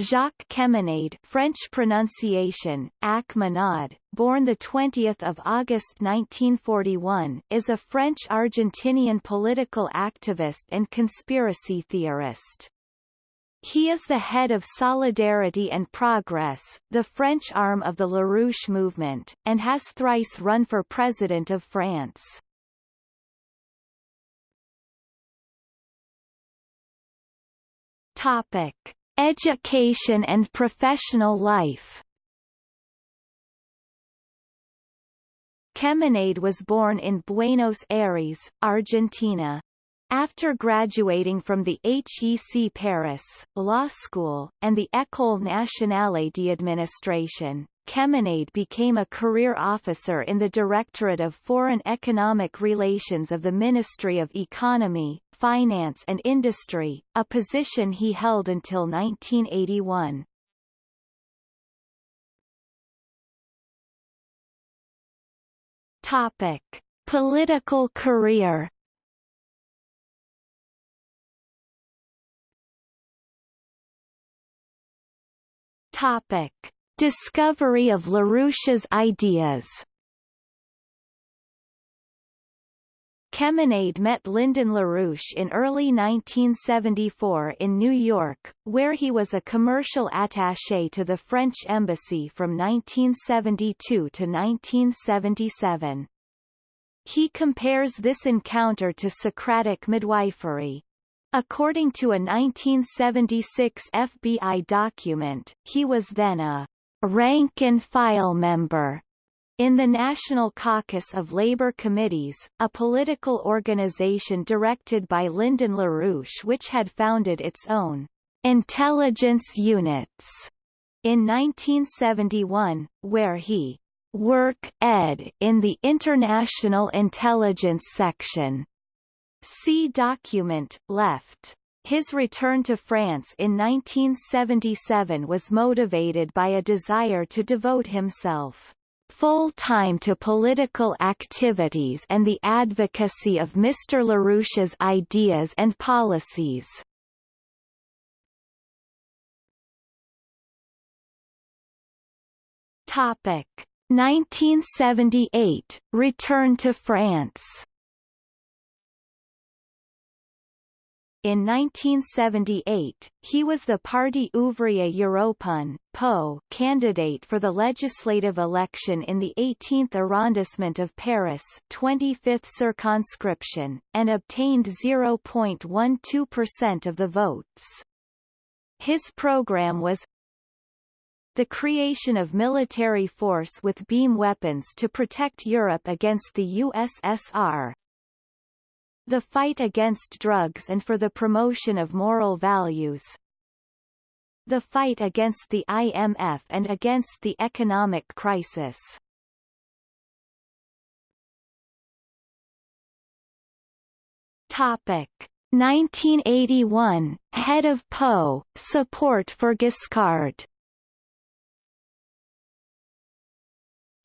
Jacques Cheminade French pronunciation, Achmanad, born 20 August 1941, is a French-Argentinian political activist and conspiracy theorist. He is the head of Solidarity and Progress, the French arm of the LaRouche movement, and has thrice run for President of France. Topic. Education and professional life Cheminade was born in Buenos Aires, Argentina. After graduating from the HEC Paris, Law School, and the École Nationale d'Administration, Cheminade became a career officer in the Directorate of Foreign Economic Relations of the Ministry of Economy, finance and industry, a position he held until 1981. Topic: Political career. Topic: Discovery of LaRouche's ideas. Cheminade met Lyndon LaRouche in early 1974 in New York, where he was a commercial attaché to the French embassy from 1972 to 1977. He compares this encounter to Socratic midwifery. According to a 1976 FBI document, he was then a rank-and-file member in the National Caucus of Labor Committees, a political organization directed by Lyndon LaRouche which had founded its own intelligence units in 1971, where he work ed in the International Intelligence Section. See document, left. His return to France in 1977 was motivated by a desire to devote himself full-time to political activities and the advocacy of Mr. LaRouche's ideas and policies. Topic 1978 Return to France In 1978, he was the Parti Ouvrier Européen (PO) candidate for the legislative election in the 18th arrondissement of Paris 25th circonscription, and obtained 0.12% of the votes. His program was the creation of military force with beam weapons to protect Europe against the USSR, the fight against drugs and for the promotion of moral values. The fight against the IMF and against the economic crisis. Topic 1981 Head of PO Support for Giscard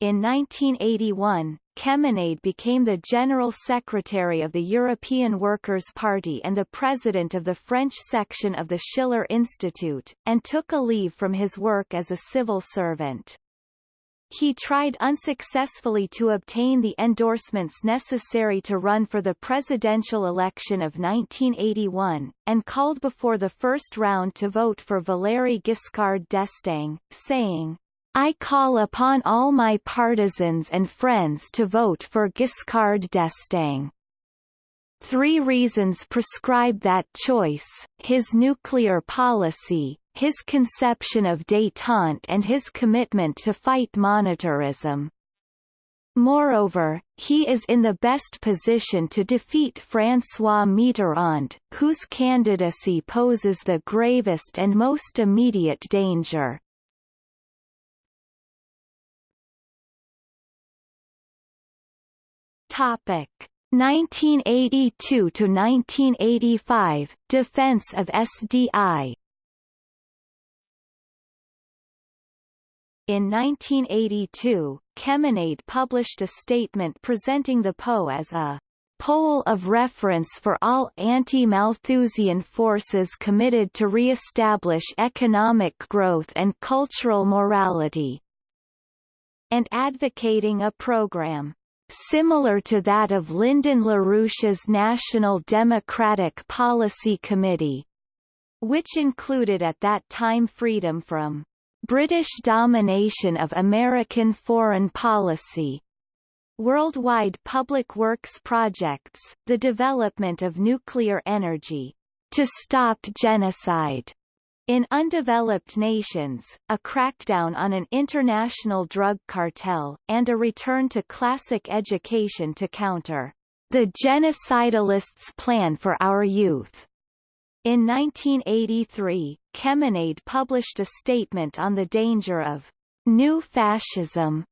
In 1981, Cheminade became the General Secretary of the European Workers' Party and the President of the French section of the Schiller Institute, and took a leave from his work as a civil servant. He tried unsuccessfully to obtain the endorsements necessary to run for the presidential election of 1981, and called before the first round to vote for Valéry Giscard d'Estaing, saying, I call upon all my partisans and friends to vote for Giscard d'Estaing. Three reasons prescribe that choice, his nuclear policy, his conception of détente and his commitment to fight monetarism. Moreover, he is in the best position to defeat François Mitterrand, whose candidacy poses the gravest and most immediate danger. Topic. 1982 to 1985 Defense of SDI In 1982, Cheminade published a statement presenting the PO as a pole of reference for all anti-Malthusian forces committed to re-establish economic growth and cultural morality, and advocating a program similar to that of Lyndon LaRouche's National Democratic Policy Committee, which included at that time freedom from British domination of American foreign policy, worldwide public works projects, the development of nuclear energy, to stop genocide, in undeveloped nations, a crackdown on an international drug cartel, and a return to classic education to counter the genocidalists' plan for our youth. In 1983, Cheminade published a statement on the danger of new fascism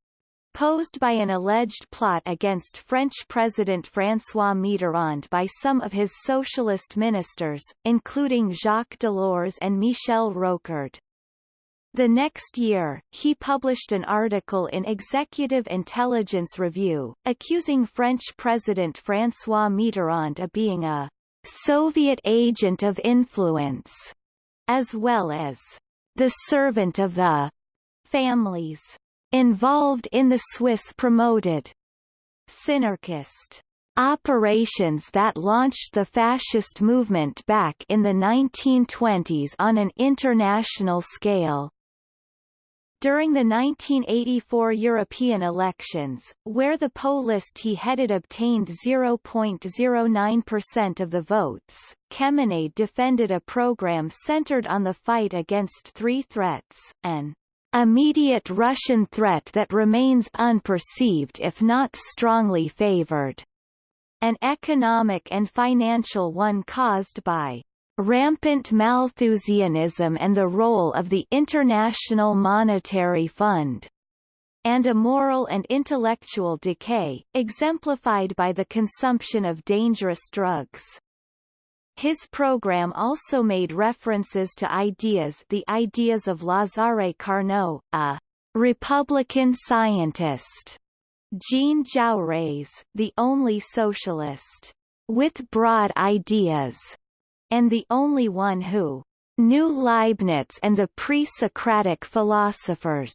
posed by an alleged plot against French President François Mitterrand by some of his socialist ministers, including Jacques Delors and Michel Rocard. The next year, he published an article in Executive Intelligence Review, accusing French President François Mitterrand of being a Soviet agent of influence, as well as the servant of the families involved in the Swiss-promoted Synarchist operations that launched the fascist movement back in the 1920s on an international scale. During the 1984 European elections, where the poll list he headed obtained 0.09% of the votes, Cheminade defended a program centered on the fight against three threats, an immediate Russian threat that remains unperceived if not strongly favored. An economic and financial one caused by rampant Malthusianism and the role of the International Monetary Fund and a moral and intellectual decay, exemplified by the consumption of dangerous drugs. His program also made references to ideas the ideas of Lazare Carnot, a Republican scientist, Jean Jaurès, the only socialist, with broad ideas, and the only one who knew Leibniz and the pre-Socratic philosophers,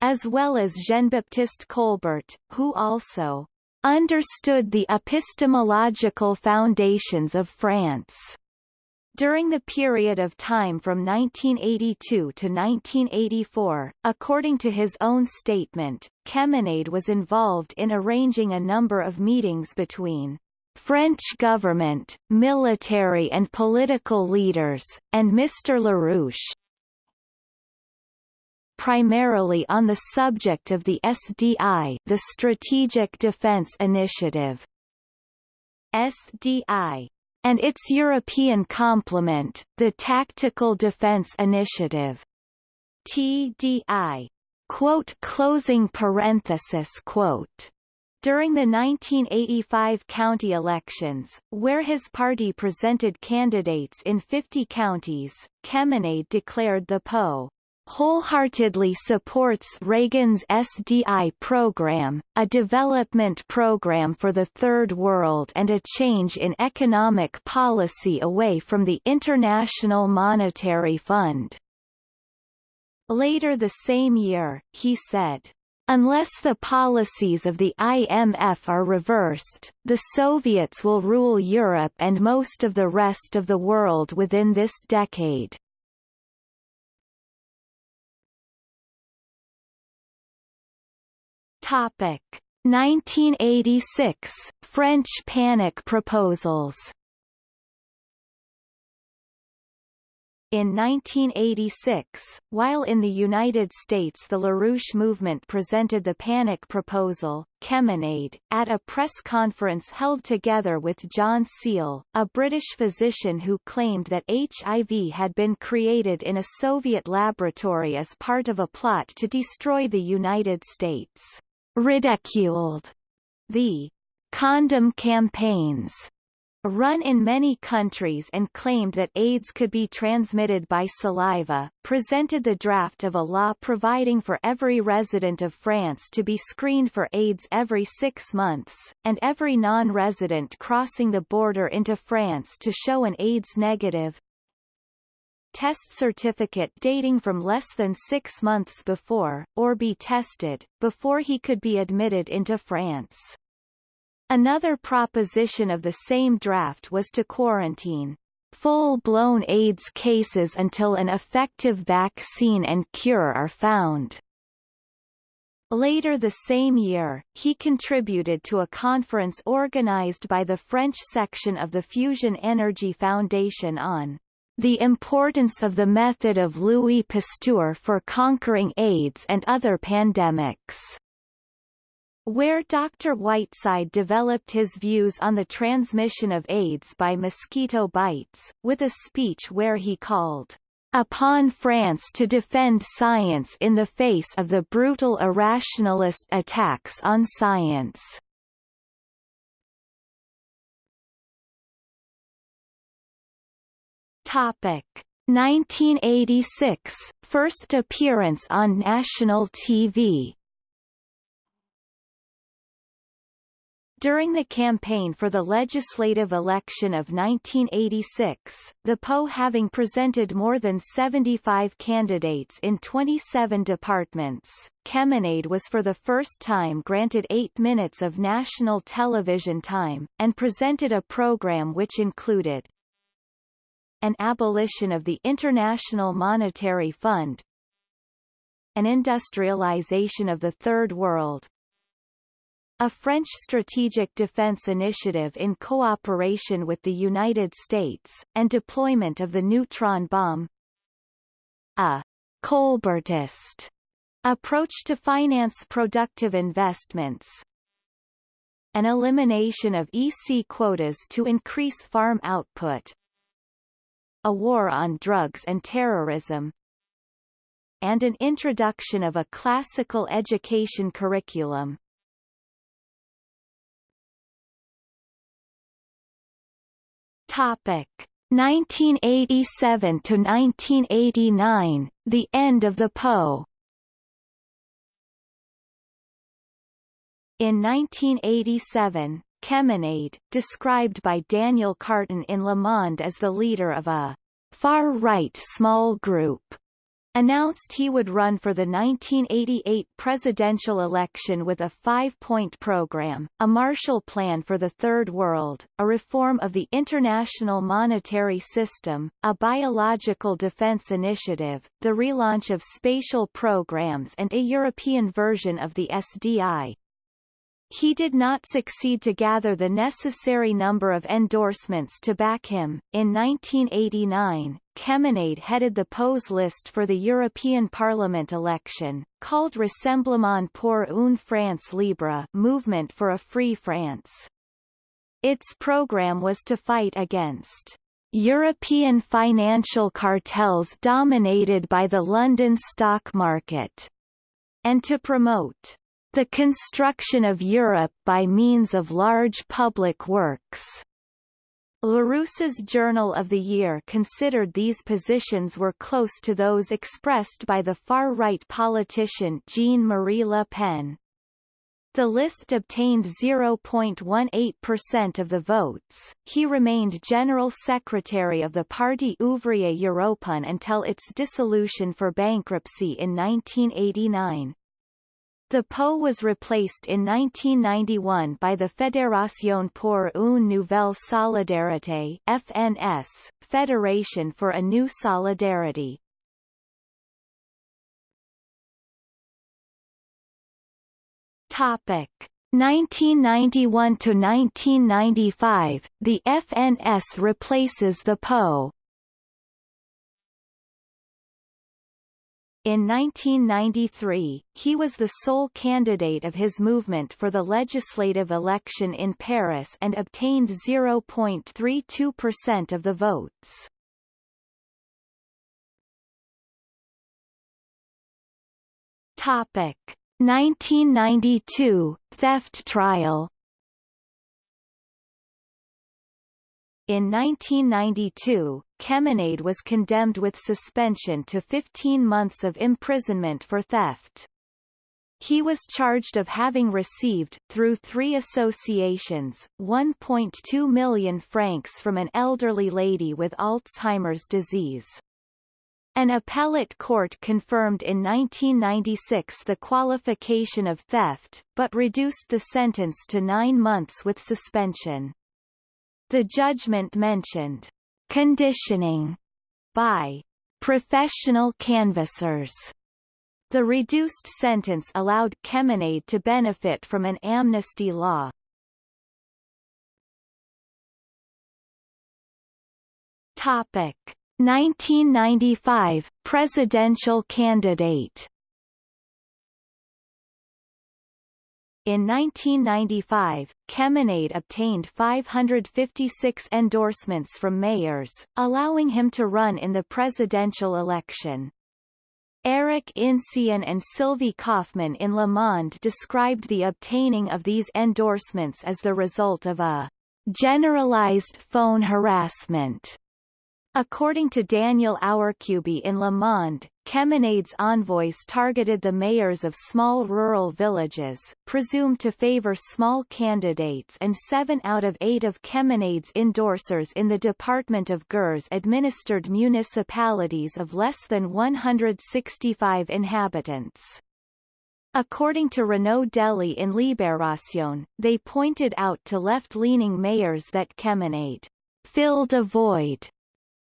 as well as Jean-Baptiste Colbert, who also understood the epistemological foundations of France. During the period of time from 1982 to 1984, according to his own statement, Cheminade was involved in arranging a number of meetings between French government, military and political leaders, and Mr. LaRouche, primarily on the subject of the SDI the Strategic Defense Initiative. SDI and its European complement, the Tactical Defense Initiative. TDI. Quote closing parenthesis quote. During the 1985 county elections, where his party presented candidates in 50 counties, Cheminade declared the PO wholeheartedly supports Reagan's SDI program, a development program for the Third World and a change in economic policy away from the International Monetary Fund. Later the same year, he said, Unless the policies of the IMF are reversed, the Soviets will rule Europe and most of the rest of the world within this decade. Topic. 1986 French panic proposals. In 1986, while in the United States the LaRouche movement presented the Panic Proposal, Cheminade, at a press conference held together with John Seale, a British physician who claimed that HIV had been created in a Soviet laboratory as part of a plot to destroy the United States ridiculed. The condom campaigns run in many countries and claimed that AIDS could be transmitted by saliva, presented the draft of a law providing for every resident of France to be screened for AIDS every six months, and every non-resident crossing the border into France to show an AIDS negative, test certificate dating from less than six months before, or be tested, before he could be admitted into France. Another proposition of the same draft was to quarantine full-blown AIDS cases until an effective vaccine and cure are found. Later the same year, he contributed to a conference organized by the French section of the Fusion Energy Foundation on the importance of the method of Louis Pasteur for conquering AIDS and other pandemics where Dr. Whiteside developed his views on the transmission of AIDS by mosquito bites, with a speech where he called upon France to defend science in the face of the brutal irrationalist attacks on science. Topic. 1986 First appearance on national TV During the campaign for the legislative election of 1986, the PO having presented more than 75 candidates in 27 departments, Cheminade was for the first time granted eight minutes of national television time, and presented a program which included an abolition of the International Monetary Fund, an industrialization of the Third World, a French strategic defense initiative in cooperation with the United States, and deployment of the neutron bomb. A Colbertist approach to finance productive investments. An elimination of EC quotas to increase farm output. A war on drugs and terrorism and an introduction of a classical education curriculum. Topic 1987 to 1989, the end of the PO. In 1987, Cheminade, described by Daniel Carton in Le Monde as the leader of a far-right small group, announced he would run for the 1988 presidential election with a five-point program, a Marshall Plan for the Third World, a reform of the international monetary system, a biological defense initiative, the relaunch of spatial programs and a European version of the SDI. He did not succeed to gather the necessary number of endorsements to back him. In 1989, Cheminade headed the PO's list for the European Parliament election, called Rassemblement pour une France libre Movement for a Free France. Its program was to fight against European financial cartels dominated by the London stock market, and to promote the construction of Europe by means of large public works. Larousse's Journal of the Year considered these positions were close to those expressed by the far-right politician Jean-Marie Le Pen. The list obtained 0.18% of the votes. He remained General Secretary of the Parti Ouvrier Européen until its dissolution for bankruptcy in 1989. The PO was replaced in 1991 by the Fédération pour une nouvelle solidarité FNS, Federation for a New Solidarity. Topic 1991 to 1995, the FNS replaces the PO. In 1993, he was the sole candidate of his movement for the legislative election in Paris and obtained 0.32% of the votes. Topic 1992 theft trial In 1992, Cheminade was condemned with suspension to 15 months of imprisonment for theft. He was charged of having received, through three associations, 1.2 million francs from an elderly lady with Alzheimer's disease. An appellate court confirmed in 1996 the qualification of theft, but reduced the sentence to nine months with suspension. The judgment mentioned. Conditioning by professional canvassers. The reduced sentence allowed Cheminade to benefit from an amnesty law. Topic. 1995 presidential candidate In 1995, Cheminade obtained 556 endorsements from mayors, allowing him to run in the presidential election. Eric Inciyan and Sylvie Kauffmann in Le Monde described the obtaining of these endorsements as the result of a generalized phone harassment According to Daniel Auercubi in Le Monde, Cheminade's envoys targeted the mayors of small rural villages, presumed to favor small candidates and seven out of eight of Cheminade's endorsers in the Department of Gers administered municipalities of less than 165 inhabitants. According to Renaud Dely in Libération, they pointed out to left-leaning mayors that Cheminade filled a void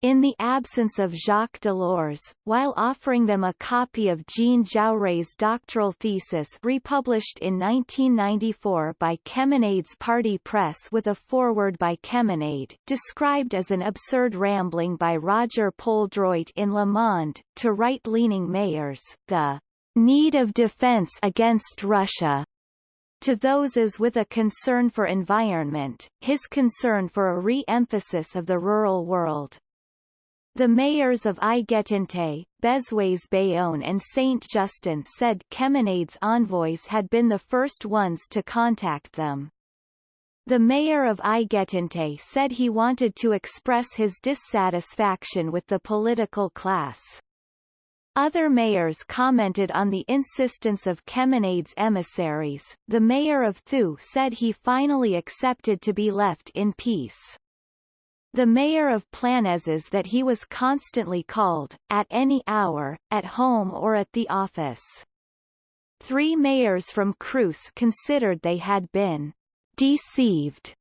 in the absence of Jacques Delors, while offering them a copy of Jean Jaurès's doctoral thesis republished in 1994 by Cheminade's party press with a foreword by Cheminade, described as an absurd rambling by Roger-Pol Droit in Le Monde, to right-leaning mayors, the need of defense against Russia to those as with a concern for environment, his concern for a re-emphasis of the rural world. The mayors of Aiguetinte, Bézues-Bajon and Saint-Justin said Cheminade's envoys had been the first ones to contact them. The mayor of Aiguetinte said he wanted to express his dissatisfaction with the political class. Other mayors commented on the insistence of Cheminade's emissaries. The mayor of Thiou said he finally accepted to be left in peace. The mayor of Planézes that he was constantly called, at any hour, at home or at the office. Three mayors from Crous considered they had been deceived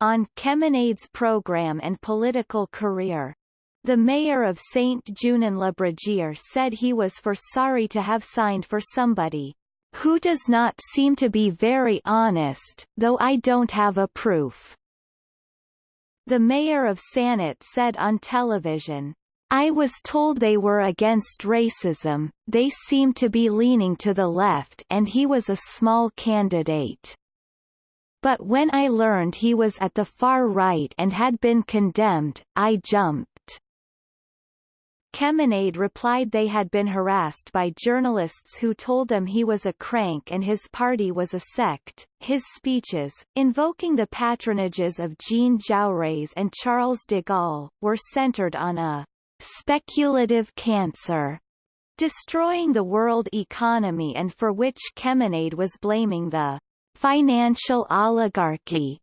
on Cheminade's program and political career. The mayor of Saint-Junin-le-Brégier said he was for sorry to have signed for somebody who does not seem to be very honest, though I don't have a proof. The mayor of Sanat said on television, I was told they were against racism, they seem to be leaning to the left and he was a small candidate. But when I learned he was at the far right and had been condemned, I jumped. Cheminade replied they had been harassed by journalists who told them he was a crank and his party was a sect. His speeches, invoking the patronages of Jean Jaurès and Charles de Gaulle, were centered on a speculative cancer destroying the world economy and for which Cheminade was blaming the financial oligarchy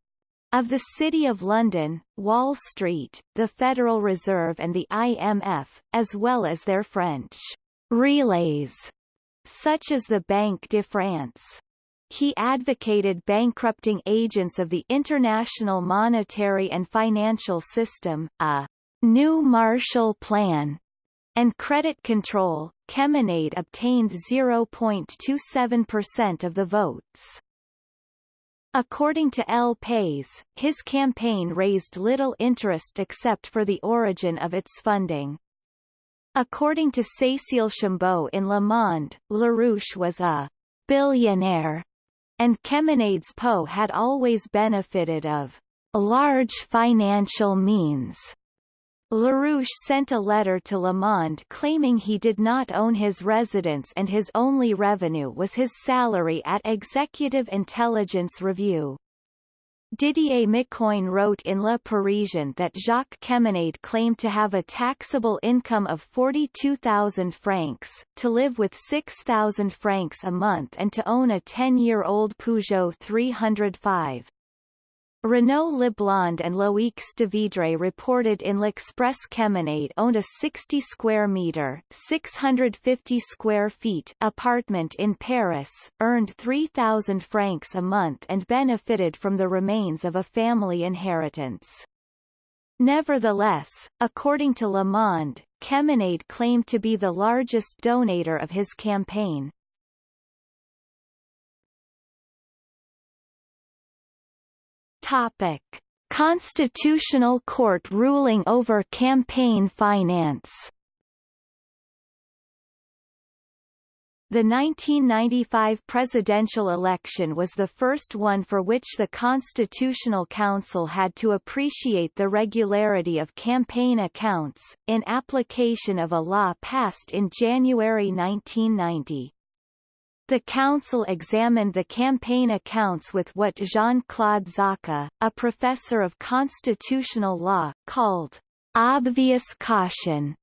of the City of London, Wall Street, the Federal Reserve and the IMF, as well as their French relays, such as the Banque de France. He advocated bankrupting agents of the international monetary and financial system, a new Marshall Plan, and credit control. Cheminade obtained 0.27% of the votes. According to El País, his campaign raised little interest except for the origin of its funding. According to Cécile Chambraud in Le Monde, LaRouche was a billionaire, and Cheminade's Po had always benefited of large financial means. LaRouche sent a letter to Le Monde claiming he did not own his residence and his only revenue was his salary at Executive Intelligence Review. Didier Micoin wrote in Le Parisien that Jacques Cheminade claimed to have a taxable income of 42,000 francs, to live with 6,000 francs a month and to own a 10-year-old Peugeot 305. Renaud Leblond and Loïc Stevidre reported in L'Express Cheminade owned a 60 square meter 650 square feet apartment in Paris, earned 3,000 francs a month and benefited from the remains of a family inheritance. Nevertheless, according to Le Monde, Cheminade claimed to be the largest donator of his campaign. Topic: Constitutional Court ruling over campaign finance. The 1995 presidential election was the first one for which the Constitutional Council had to appreciate the regularity of campaign accounts, in application of a law passed in January 1990. The council examined the campaign accounts with what Jean-Claude Zarka, a professor of constitutional law, called obvious caution,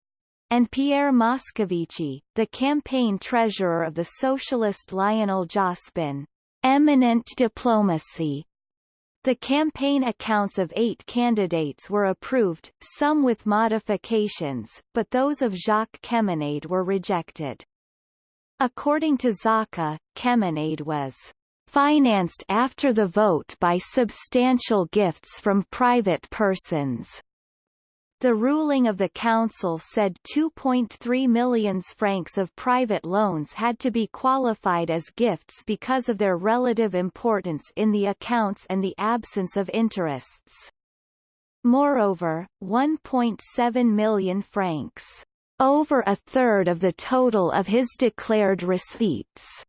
and Pierre Moscovici, the campaign treasurer of the socialist Lionel Jospin, eminent diplomacy. The campaign accounts of eight candidates were approved, some with modifications, but those of Jacques Cheminade were rejected. According to Zarka, Cheminade was financed after the vote by substantial gifts from private persons. The ruling of the council said 2.3 million francs of private loans had to be qualified as gifts because of their relative importance in the accounts and the absence of interests. Moreover, 1.7 million francs over a third of the total of his declared receipts,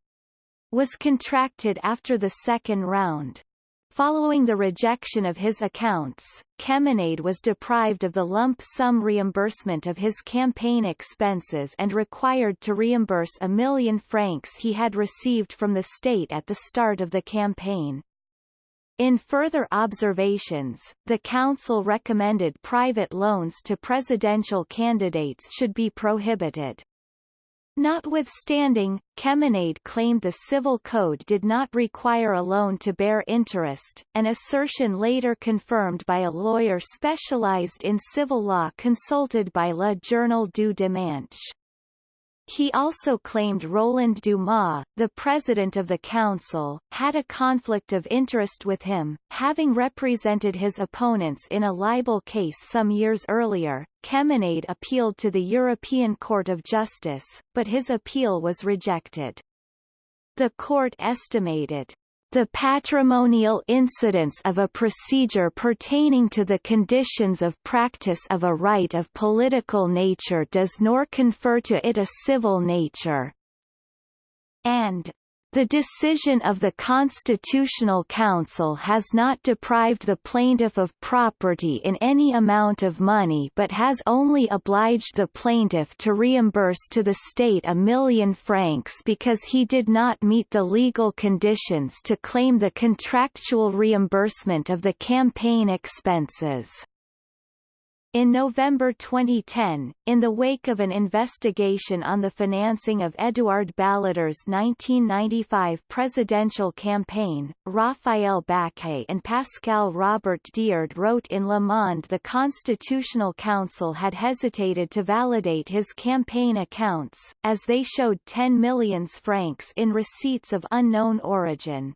was contracted after the second round. Following the rejection of his accounts, Cheminade was deprived of the lump sum reimbursement of his campaign expenses and required to reimburse a million francs he had received from the state at the start of the campaign. In further observations, the Council recommended private loans to presidential candidates should be prohibited. Notwithstanding, Cheminade claimed the Civil Code did not require a loan to bear interest, an assertion later confirmed by a lawyer specialized in civil law consulted by Le Journal du Dimanche. He also claimed Roland Dumas, the president of the council, had a conflict of interest with him, having represented his opponents in a libel case some years earlier. Cheminade appealed to the European Court of Justice, but his appeal was rejected. The court estimated the patrimonial incidence of a procedure pertaining to the conditions of practice of a right of political nature does nor confer to it a civil nature, and the decision of the Constitutional Council has not deprived the plaintiff of property in any amount of money but has only obliged the plaintiff to reimburse to the state a million francs because he did not meet the legal conditions to claim the contractual reimbursement of the campaign expenses. In November 2010, in the wake of an investigation on the financing of Édouard Balladur's 1995 presidential campaign, Raphaëlle Bacqué and Pascale Robert-Diard wrote in Le Monde the Constitutional Council had hesitated to validate his campaign accounts, as they showed 10 million francs in receipts of unknown origin.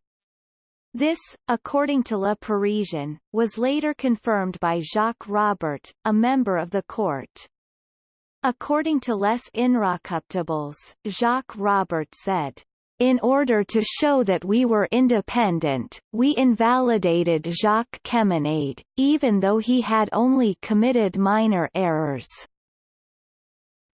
This, according to Le Parisien, was later confirmed by Jacques Robert, a member of the court. According to Les Inrockuptibles, Jacques Robert said, in order to show that we were independent, we invalidated Jacques Cheminade, even though he had only committed minor errors.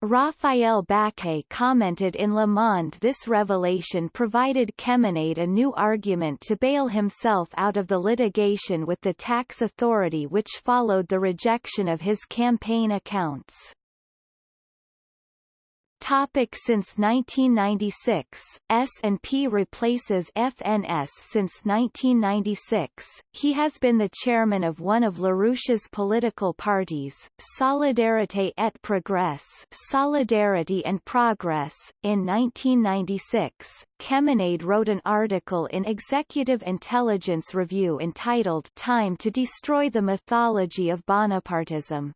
Raphaëlle Bacqué commented in Le Monde this revelation provided Cheminade a new argument to bail himself out of the litigation with the tax authority which followed the rejection of his campaign accounts. Topic since 1996, S&P replaces FNS since 1996. He has been the chairman of one of LaRouche's political parties, Solidarité et Progrès Solidarity and Progress. In 1996, Cheminade wrote an article in Executive Intelligence Review entitled Time to Destroy the Mythology of Bonapartism.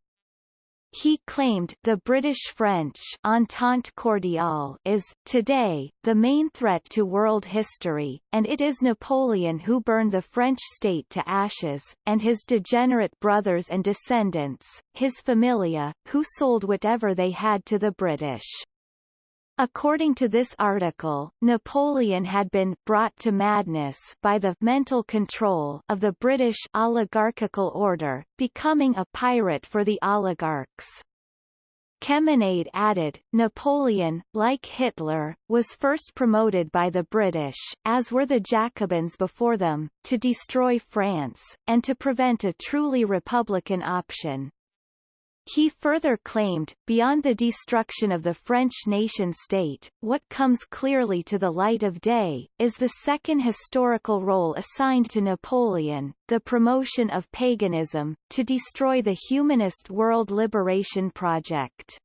He claimed the British-French Entente Cordiale is, today, the main threat to world history, and it is Napoleon who burned the French state to ashes, and his degenerate brothers and descendants, his familia, who sold whatever they had to the British. According to this article, Napoleon had been brought to madness by the mental control of the British oligarchical order, becoming a pirate for the oligarchs. Cheminade added, Napoleon, like Hitler, was first promoted by the British, as were the Jacobins before them, to destroy France, and to prevent a truly republican option. He further claimed, beyond the destruction of the French nation-state, what comes clearly to the light of day, is the second historical role assigned to Napoleon, the promotion of paganism, to destroy the humanist world liberation project.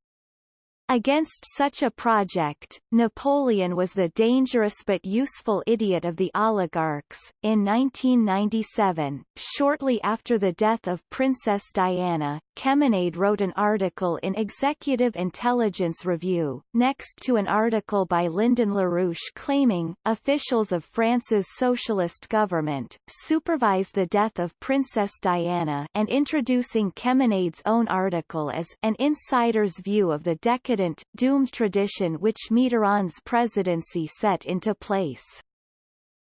Against such a project, Napoleon was the dangerous but useful idiot of the oligarchs. In 1997, shortly after the death of Princess Diana, Cheminade wrote an article in Executive Intelligence Review, next to an article by Lyndon LaRouche claiming, officials of France's socialist government, supervised the death of Princess Diana and introducing Cheminade's own article as an insider's view of the decadent, doomed tradition which Mitterrand's presidency set into place.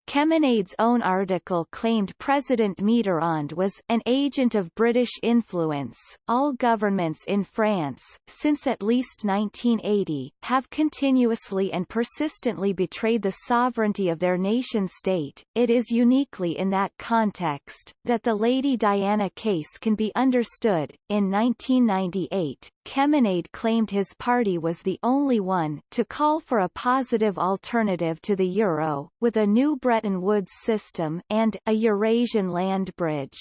Cheminade's own article claimed President Mitterrand was an agent of British influence. All governments in France, since at least 1980, have continuously and persistently betrayed the sovereignty of their nation-state. It is uniquely in that context that the Lady Diana case can be understood. In 1998, Cheminade claimed his party was the only one to call for a positive alternative to the euro, with a new Bretton Woods system and a Eurasian land bridge.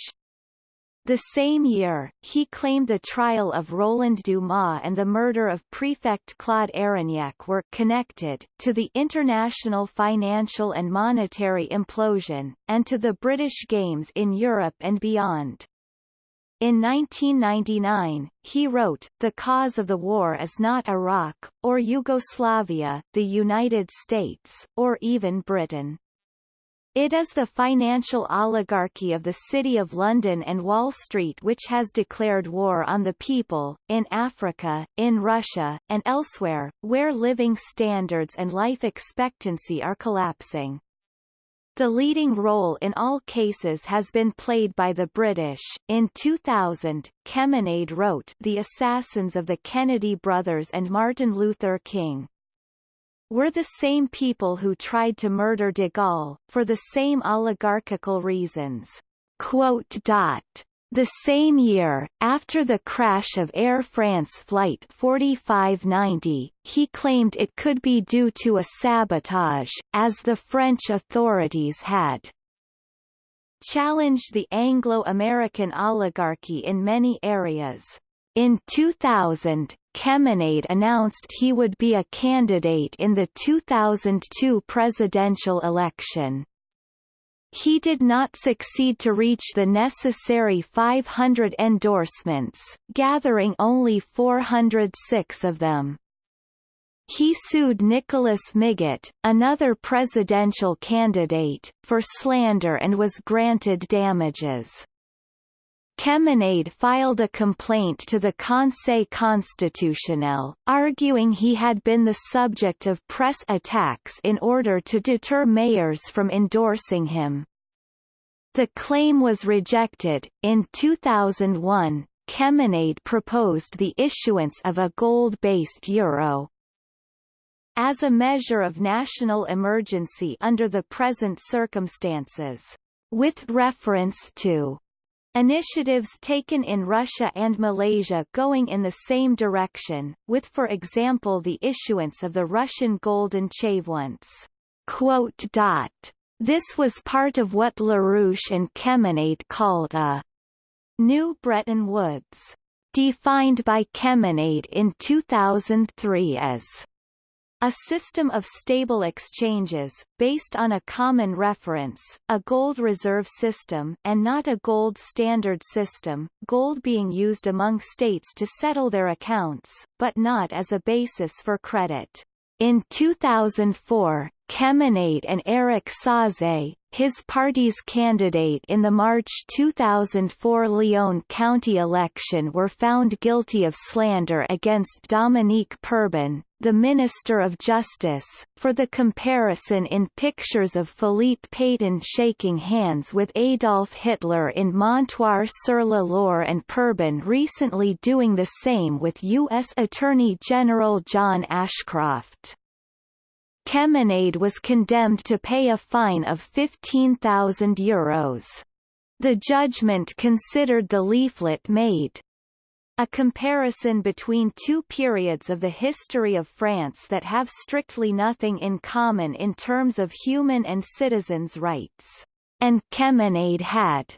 The same year, he claimed the trial of Roland Dumas and the murder of Prefect Claude Érignac were connected, to the international financial and monetary implosion, and to the British Games in Europe and beyond. In 1999, he wrote, The cause of the war is not Iraq, or Yugoslavia, the United States, or even Britain. It is the financial oligarchy of the City of London and Wall Street which has declared war on the people, in Africa, in Russia, and elsewhere, where living standards and life expectancy are collapsing. The leading role in all cases has been played by the British. In 2000, Cheminade wrote The Assassins of the Kennedy Brothers and Martin Luther King. Were the same people who tried to murder de Gaulle, for the same oligarchical reasons. The same year, after the crash of Air France Flight 4590, he claimed it could be due to a sabotage, as the French authorities had challenged the Anglo-American oligarchy in many areas. In 2000, Cheminade announced he would be a candidate in the 2002 presidential election. He did not succeed to reach the necessary 500 endorsements, gathering only 406 of them. He sued Nicholas Miguet, another presidential candidate, for slander and was granted damages. Cheminade filed a complaint to the Conseil constitutionnel, arguing he had been the subject of press attacks in order to deter mayors from endorsing him. The claim was rejected. In 2001, Cheminade proposed the issuance of a gold-based euro. As a measure of national emergency under the present circumstances. With reference to Initiatives taken in Russia and Malaysia going in the same direction, with for example the issuance of the Russian golden dot. This was part of what LaRouche and Cheminade called a New Bretton Woods, defined by Cheminade in 2003 as a system of stable exchanges, based on a common reference, a gold reserve system and not a gold standard system, gold being used among states to settle their accounts, but not as a basis for credit. In 2004, Cheminade and Eric Saze, his party's candidate in the March 2004 Lyon County election were found guilty of slander against Dominique Perben, the Minister of Justice, for the comparison in pictures of Philippe Pétain shaking hands with Adolf Hitler in Montoire-sur-le-Loir and Perben recently doing the same with U.S. Attorney General John Ashcroft. Cheminade was condemned to pay a fine of €15,000. The judgment considered the leaflet made a comparison between two periods of the history of France that have strictly nothing in common in terms of human and citizens' rights. And Cheminade had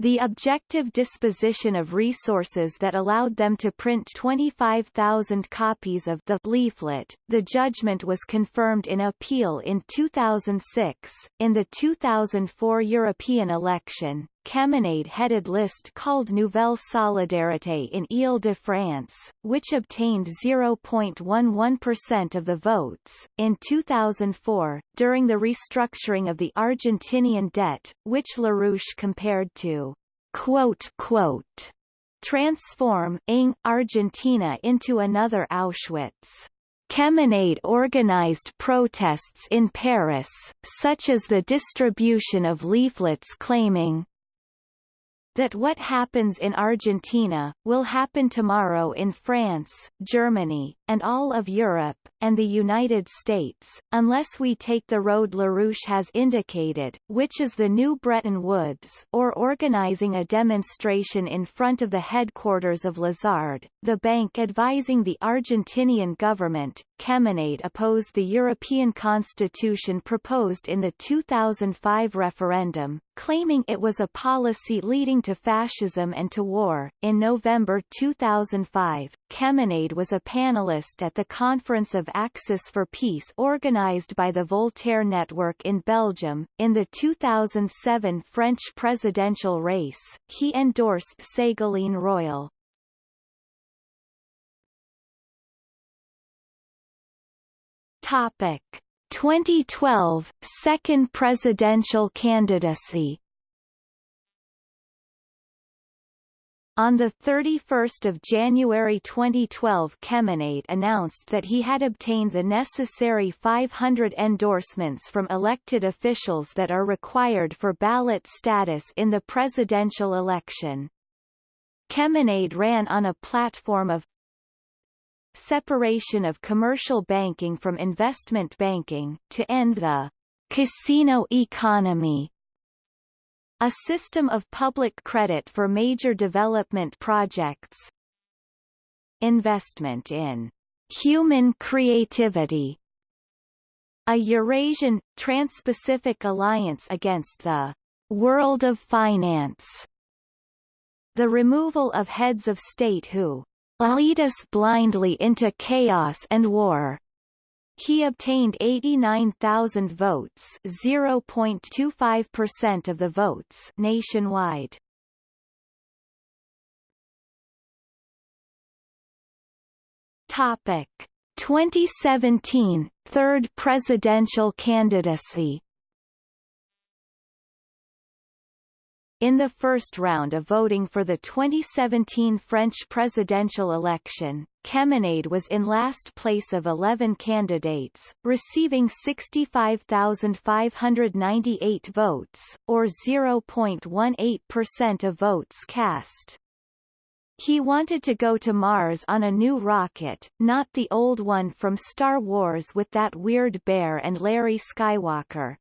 the objective disposition of resources that allowed them to print 25,000 copies of the leaflet. The judgment was confirmed in appeal in 2006. In the 2004 European election, Cheminade-headed list called Nouvelle Solidarité in Île-de-France, which obtained 0.11% of the votes. In 2004, during the restructuring of the Argentinian debt, which LaRouche compared to quote, quote, transform ing Argentina into another Auschwitz. Cheminade organized protests in Paris, such as the distribution of leaflets claiming, that what happens in Argentina, will happen tomorrow in France, Germany, and all of Europe, and the United States, unless we take the road LaRouche has indicated, which is the new Bretton Woods, or organizing a demonstration in front of the headquarters of Lazard, the bank advising the Argentinian government. Cheminade opposed the European constitution proposed in the 2005 referendum, claiming it was a policy leading to fascism and to war. In November 2005, Cheminade was a panelist at the Conference of Axis for Peace organized by the Voltaire Network in Belgium. In the 2007 French presidential race, he endorsed Ségolène Royal. Topic 2012 second presidential candidacy On 31 January 2012 Cheminade announced that he had obtained the necessary 500 endorsements from elected officials that are required for ballot status in the presidential election. Cheminade ran on a platform of separation of commercial banking from investment banking, to end the casino economy a system of public credit for major development projects. Investment in human creativity. A Eurasian, Trans-Pacific Alliance against the world of finance. The removal of heads of state who lead us blindly into chaos and war. He obtained 89,000 votes 0.25% of the votes nationwide. Topic 2017 third presidential candidacy In the first round of voting for the 2017 French presidential election, Cheminade was in last place of 11 candidates, receiving 65,598 votes, or 0.18% of votes cast. He wanted to go to Mars on a new rocket, not the old one from Star Wars with that weird bear and Larry Skywalker.